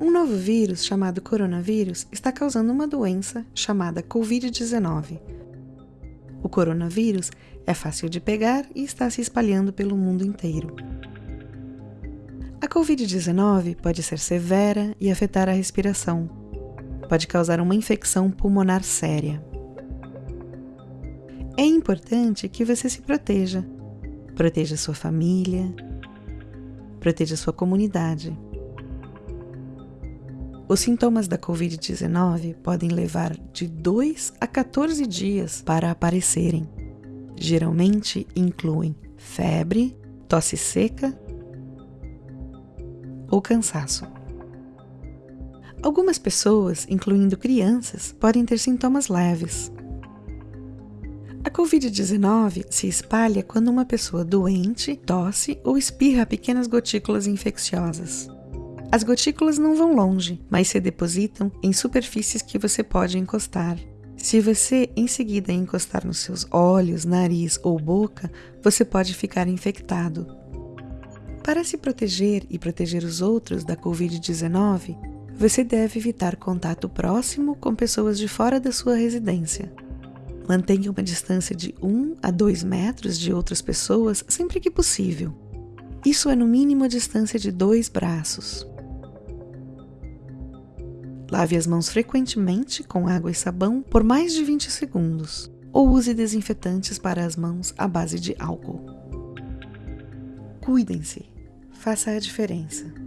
Um novo vírus chamado coronavírus está causando uma doença chamada Covid-19. O coronavírus é fácil de pegar e está se espalhando pelo mundo inteiro. A Covid-19 pode ser severa e afetar a respiração. Pode causar uma infecção pulmonar séria. É importante que você se proteja. Proteja sua família, proteja sua comunidade. Os sintomas da Covid-19 podem levar de 2 a 14 dias para aparecerem. Geralmente incluem febre, tosse seca ou cansaço. Algumas pessoas, incluindo crianças, podem ter sintomas leves. A Covid-19 se espalha quando uma pessoa doente tosse ou espirra pequenas gotículas infecciosas. As gotículas não vão longe, mas se depositam em superfícies que você pode encostar. Se você em seguida encostar nos seus olhos, nariz ou boca, você pode ficar infectado. Para se proteger e proteger os outros da Covid-19, você deve evitar contato próximo com pessoas de fora da sua residência. Mantenha uma distância de 1 a 2 metros de outras pessoas sempre que possível. Isso é no mínimo a distância de dois braços. Lave as mãos frequentemente com água e sabão por mais de 20 segundos, ou use desinfetantes para as mãos à base de álcool. Cuidem-se, faça a diferença.